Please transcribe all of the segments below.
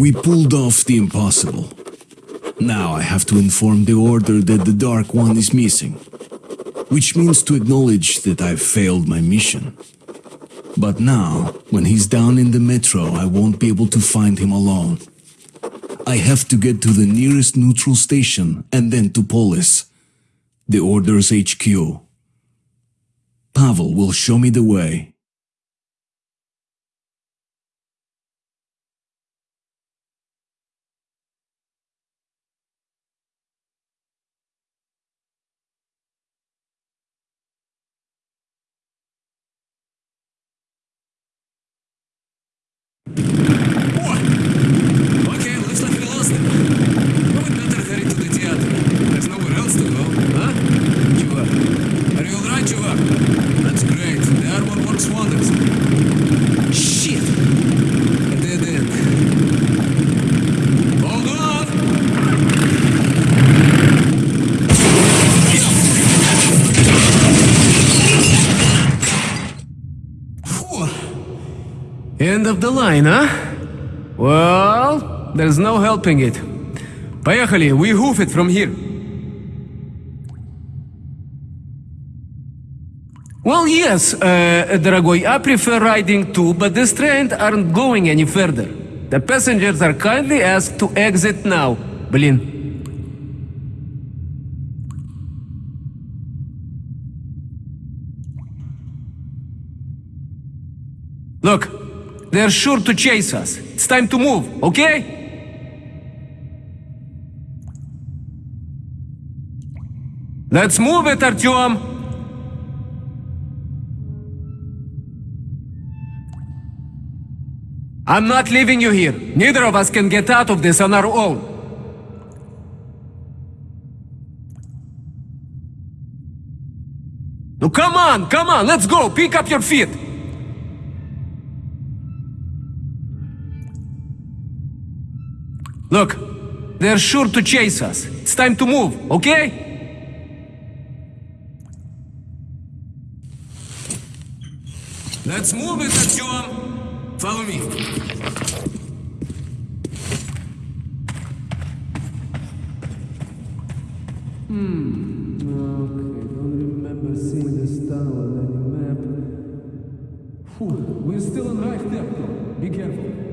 We pulled off the impossible. Now I have to inform the Order that the Dark One is missing. Which means to acknowledge that I've failed my mission. But now, when he's down in the metro, I won't be able to find him alone. I have to get to the nearest neutral station and then to Polis, the Order's HQ. Pavel will show me the way. Okay, looks like we lost it. Well, we better hurry to the theater. There's nowhere else to go, huh? Chuvak. Are you alright, Chuvak? That's great. The armor works wonders. Shit! A dead end. Hold on! Phew. End of the line, huh? Well, there's no helping it. Поехали, we hoof it from here. Well, yes, uh, дорогой, I prefer riding too, but this train aren't going any further. The passengers are kindly asked to exit now. Блин. Look, they're sure to chase us. It's time to move, okay? Let's move it, Artyom! I'm not leaving you here. Neither of us can get out of this on our own. No, come on, come on, let's go. Pick up your feet. Look, they're sure to chase us. It's time to move, okay? Let's move it, Artyom. Follow me. Hmm. Okay, don't remember seeing this on any map. We're still in right depth, though. Be careful.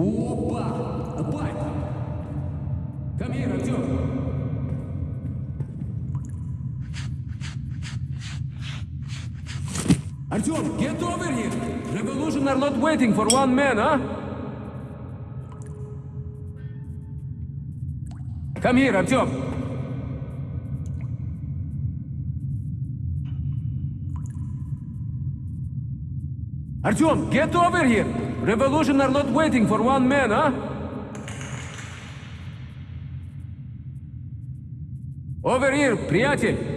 Опа! Bike! Come here, Артем! Артем, get over here! Revolution are not waiting for one man, huh? Come here, Артем! Артем, get over here! Revolution are not waiting for one man, huh? Over here, приятель!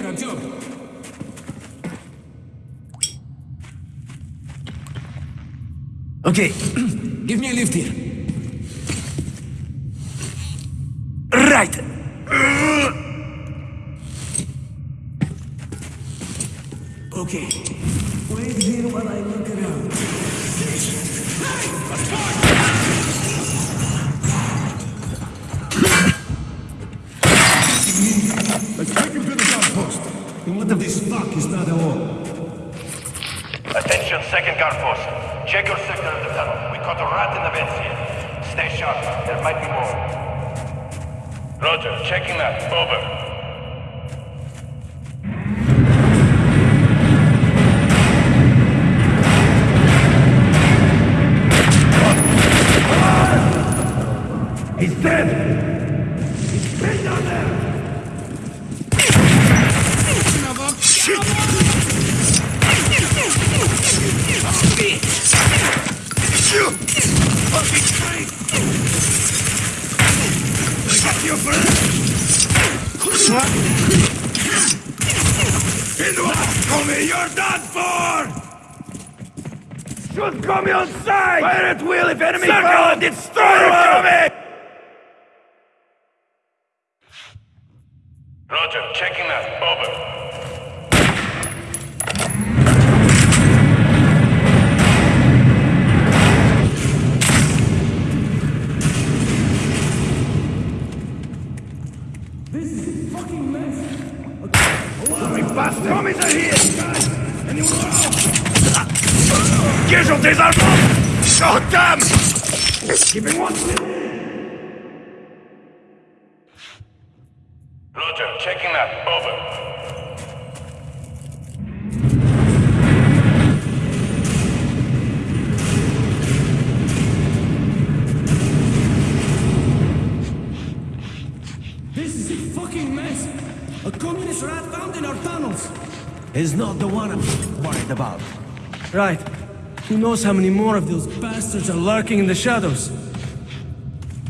Here, Artyom. Okay, give me a lift here. Right. Okay, wait here while I look around. Is all? Attention, second guard post. Check your sector of the tunnel. We caught a rat in the vents here. Stay sharp. There might be more. Roger. Checking that. Over. Tommy, you're done for! Shoot Tommy on sight! Fire at will if enemy Circle and destroy Tommy! Roger. Is not the one I'm worried about. Right. Who knows how many more of those bastards are lurking in the shadows?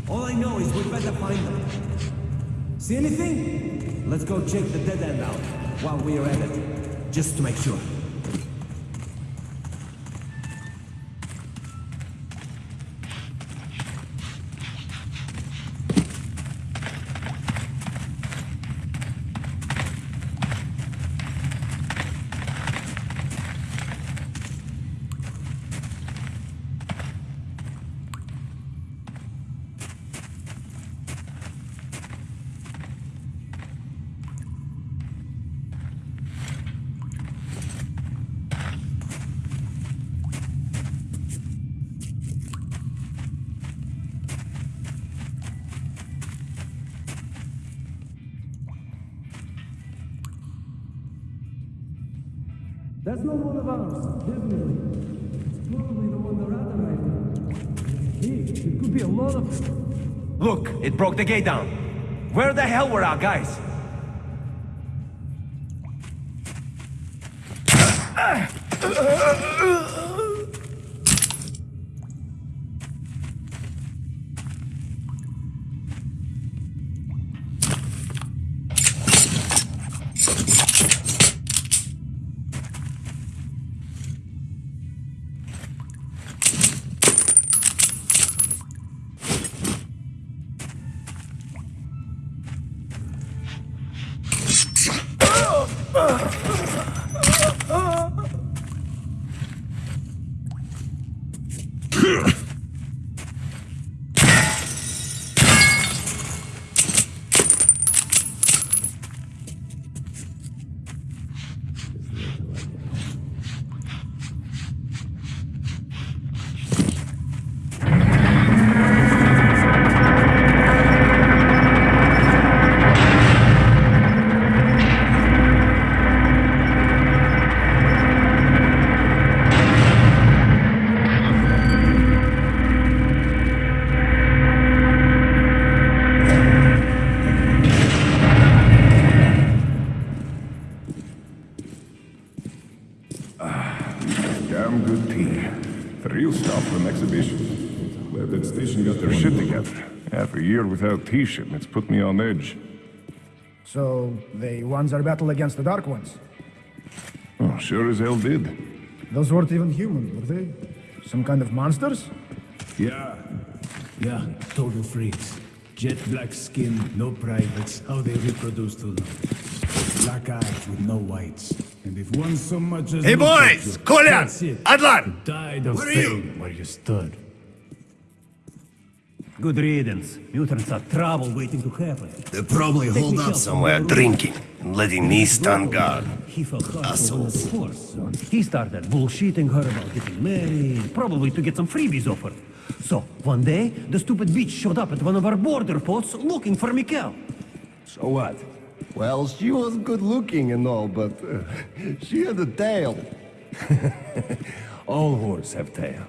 All I know is we better find them. See anything? Let's go check the dead end out while we're at it, just to make sure. the gate down. Where the hell were our guys? Half a year without T-shipments put me on edge. So, they won their battle against the Dark Ones. Oh, sure as hell did. Those weren't even human, were they? Some kind of monsters? Yeah. Yeah, total freaks. Jet black skin, no privates, how they reproduce till now. Black eyes with no whites. And if one so much as Hey, boys! you, Kolyan! that's it. Adlan! Died of Where are you? where you stood. Good riddance. Mutants are trouble waiting to happen. They're probably Take holed up somewhere drinking and letting me stand guard. He felt hard for one of Assholes. the force. He started bullshitting her about getting married, probably to get some freebies offered. So, one day, the stupid bitch showed up at one of our border posts looking for Mikhail. So what? Well, she was good looking and all, but uh, she had a tail. All whores have tail.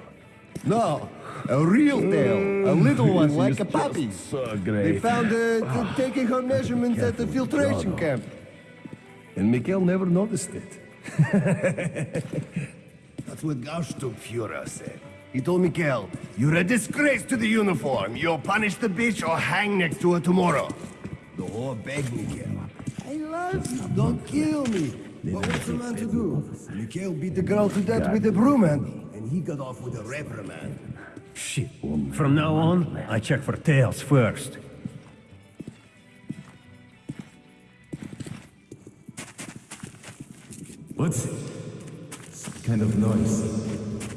No, a real tail. A mm. little one, like a puppy. So They found her t- taking her measurements at the filtration camp. And Mikhail never noticed it. That's what Hauptsturmführer said. He told Mikhail, you're a disgrace to the uniform. You'll punish the bitch or hang next to her tomorrow. The whore begged Mikhail. I love you. Don't kill me. But what's a man to do? Mikhail beat the girl to death with a broom handle, and he got off with a reprimand. Shit. From now on, I check for tails first. What's it? Some kind of noise.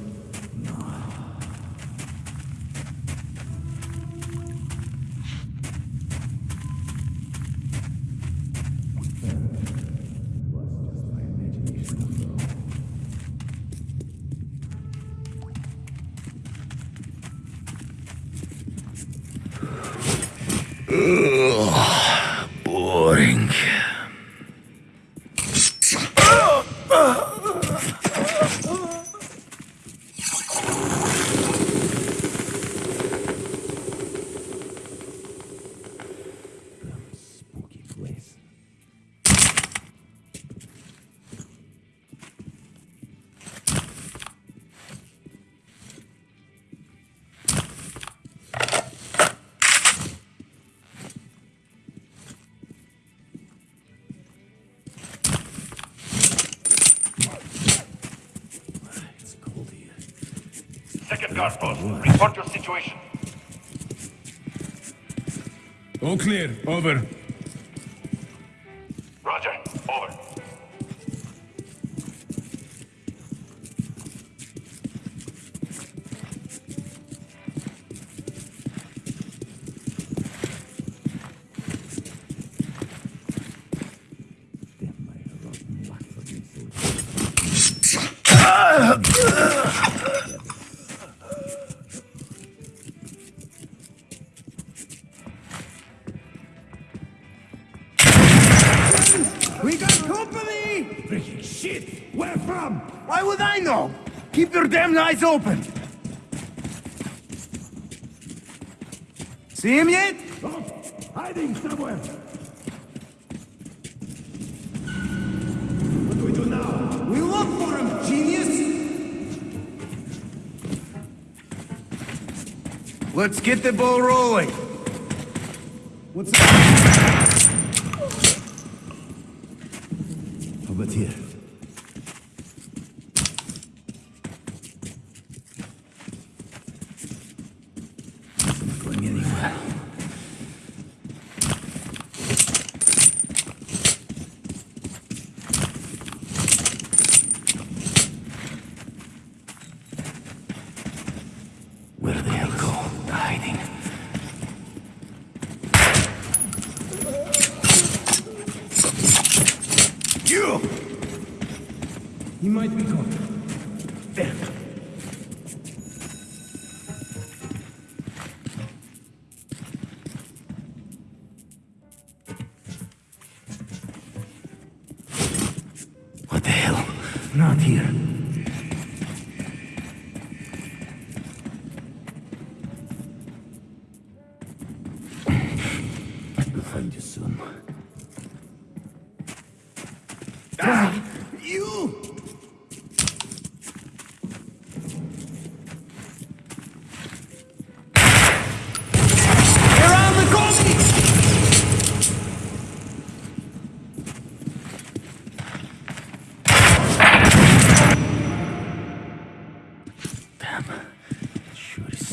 Boring. Situation. All clear. Over. Know? Keep your damn eyes open! See him yet? Oh, hiding somewhere! What do we do now? We look for him, genius! Let's get the ball rolling. What's up? How about here? I'm not going anywhere. Where the hell go? Hiding. You! Might be gone.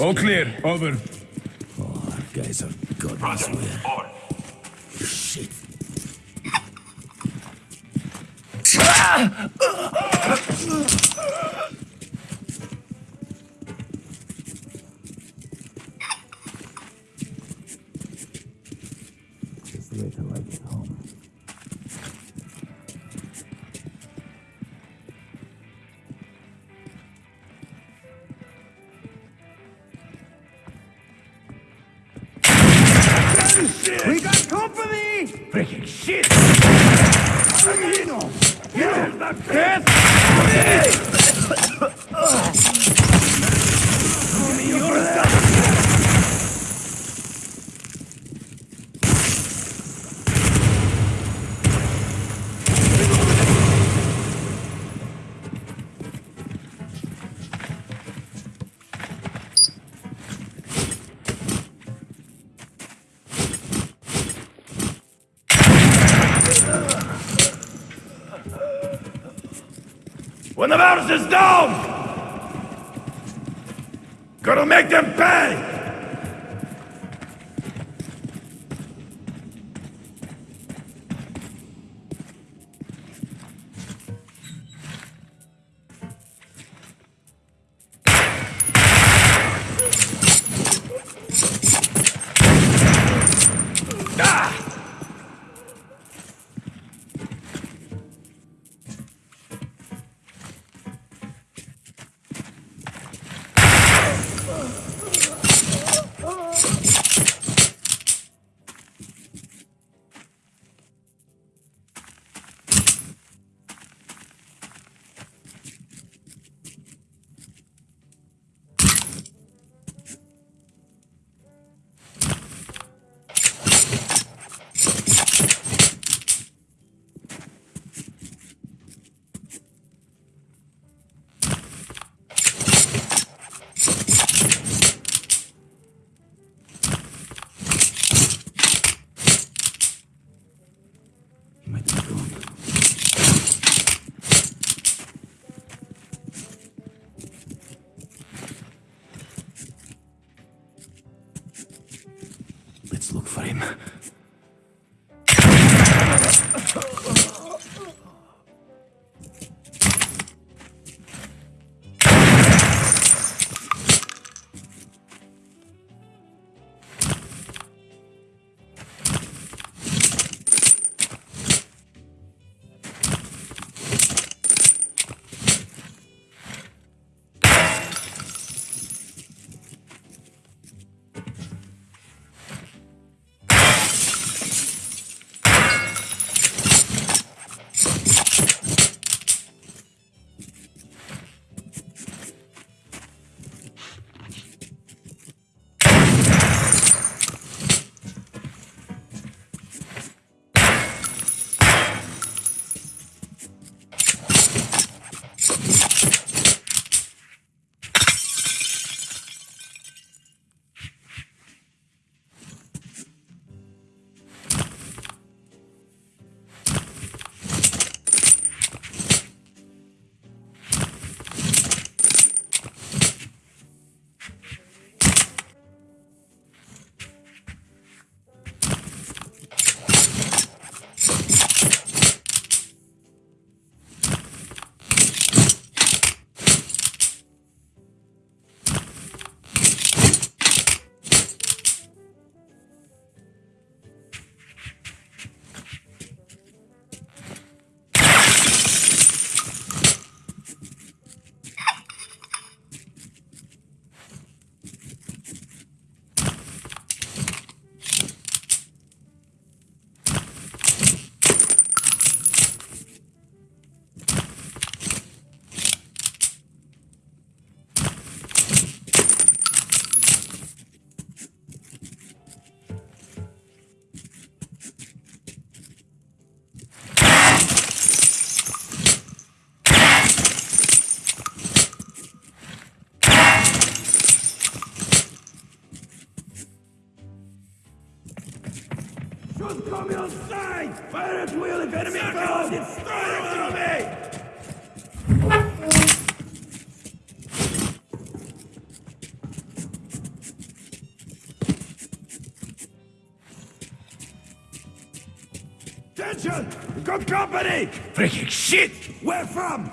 All clear. Over. Oh, guys are god Roger. Over. Shit. Just the way to like it home. Got company! Freaking shit! When Make on communist side! Fire at will if enemy found! Destroy enemy! Attention! Good company! Freaking shit! Where from?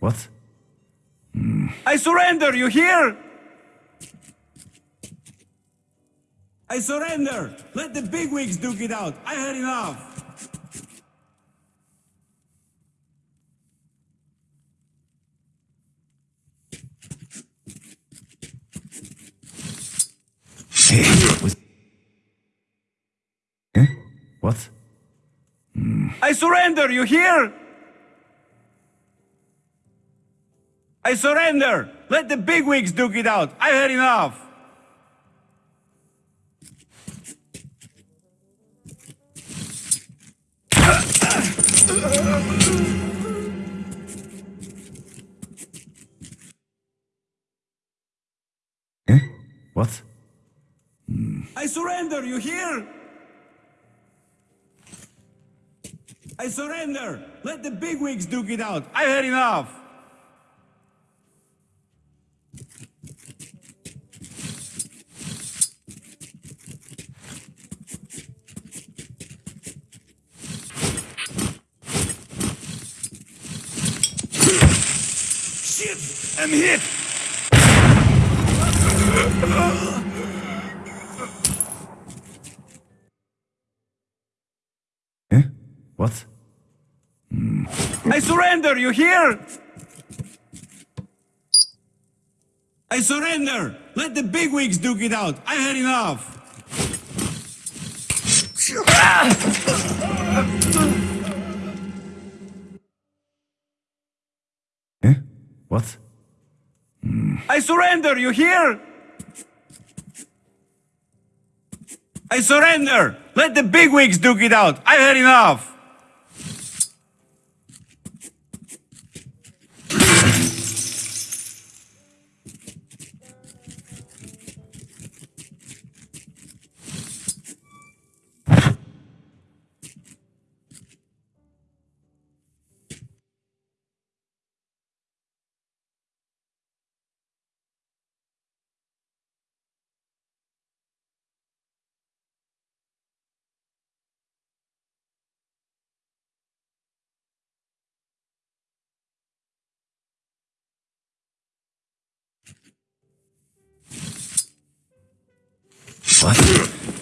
What? I surrender, you hear? I surrender! Let the bigwigs duke it out! I had enough! Eh? What? I surrender, you hear? I surrender! Let the bigwigs duke it out! I've had enough! Eh? What? I surrender, you hear? I surrender! Let the bigwigs duke it out! I've had enough! Shit! I'm hit! Eh? What? I surrender, you hear? I surrender! Let the bigwigs duke it out! I've had enough! I surrender, you hear? I surrender! Let the bigwigs duke it out! I've had enough! What?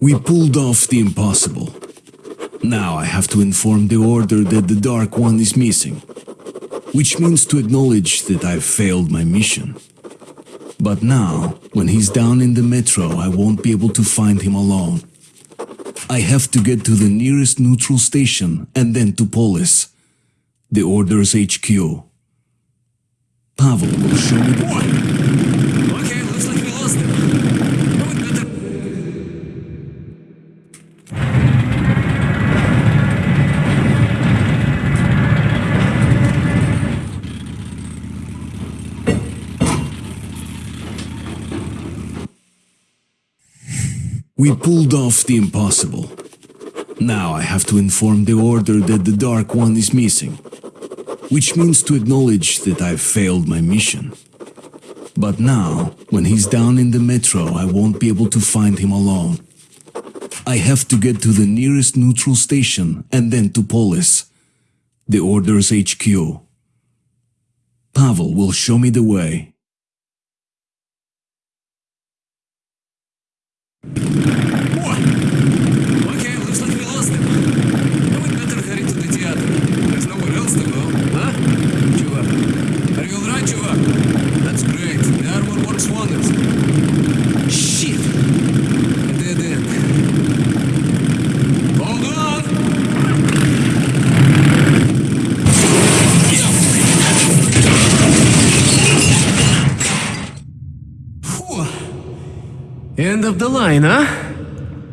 We pulled off the impossible. Now I have to inform the Order that the Dark One is missing, which means to acknowledge that I've failed my mission. But now, when he's down in the metro, I won't be able to find him alone. I have to get to the nearest neutral station and then to Polis, the Order's HQ. Pavel will show me the way. Okay, looks like we lost him. Oh, we better... We pulled off the impossible. Now I have to inform the Order that the Dark One is missing, which means to acknowledge that I've failed my mission. But now, when he's down in the metro, I won't be able to find him alone. I have to get to the nearest neutral station and then to Polis, the Order's HQ. Pavel will show me the way. you End of the line, huh?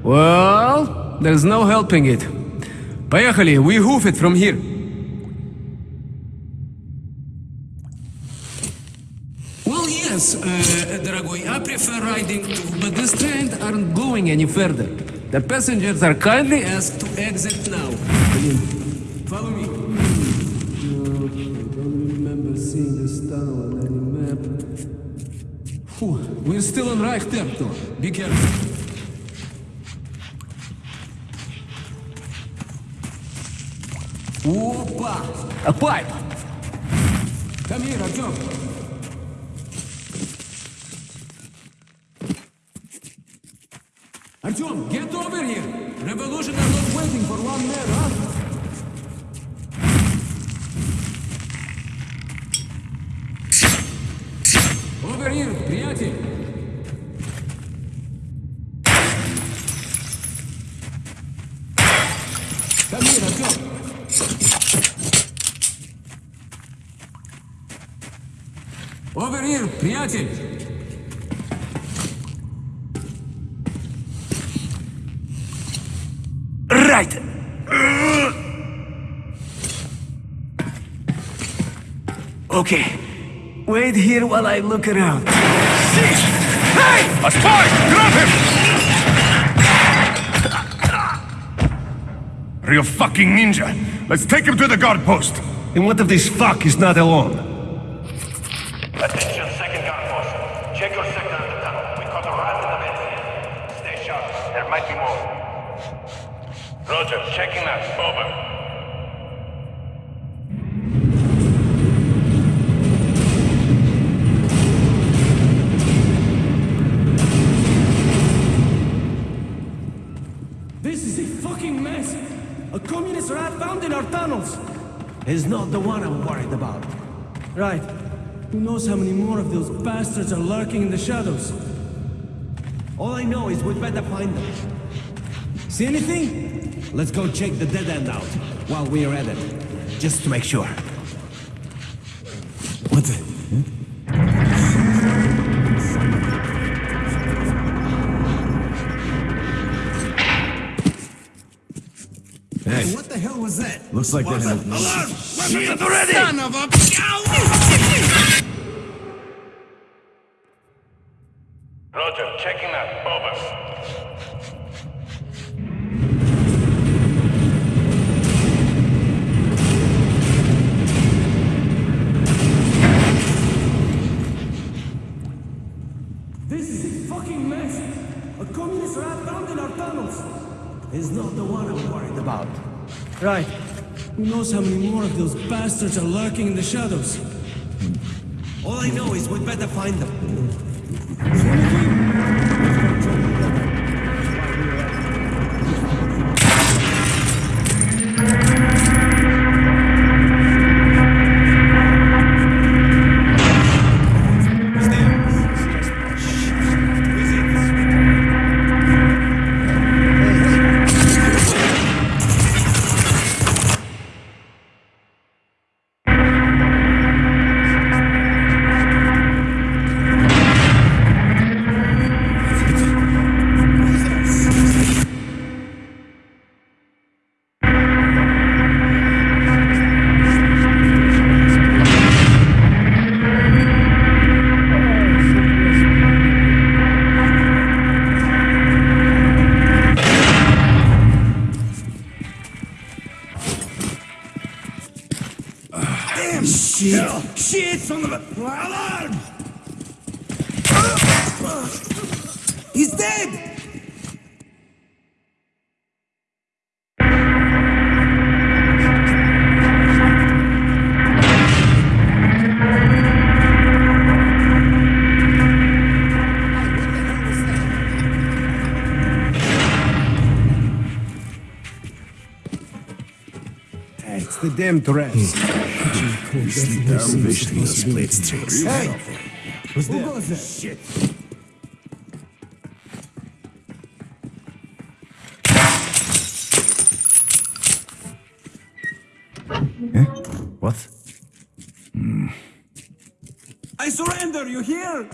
Well, there's no helping it. Поехали, we hoof it from here. Well, yeah, yes, uh, дорогой, I prefer riding too, but this train aren't going any further. The passengers are kindly asked to exit now. Follow me. We're still on Reichtertor. though. Be careful. Опа! A pipe! Come here, Artyom. Artyom, get over here! Revolution are not waiting for one man, huh? Over here, приятель! Come here, Artyom! Over here, приятель! Right! Okay. Wait here while I look around. Hey! A spy! Grab him! Real fucking ninja. Let's take him to the guard post. And what if this fuck is not alone? Right. Who knows how many more of those bastards are lurking in the shadows? All I know is we'd better find them. See anything? Let's go check the dead end out while we're at it. Just to make sure. Hey. What the hell was that? Looks like they have... Son of a... Roger, checking that. Over. This is a fucking mess! A communist rat found in our tunnels! Is not the one I'm worried about. Right. Who knows how many more of those bastards are lurking in the shadows? All I know is we'd better find them. It's hmm. the damn Tourette's. Hey! Who's there? Who that? Shit. Eh? What? Hmm. I surrender, you hear?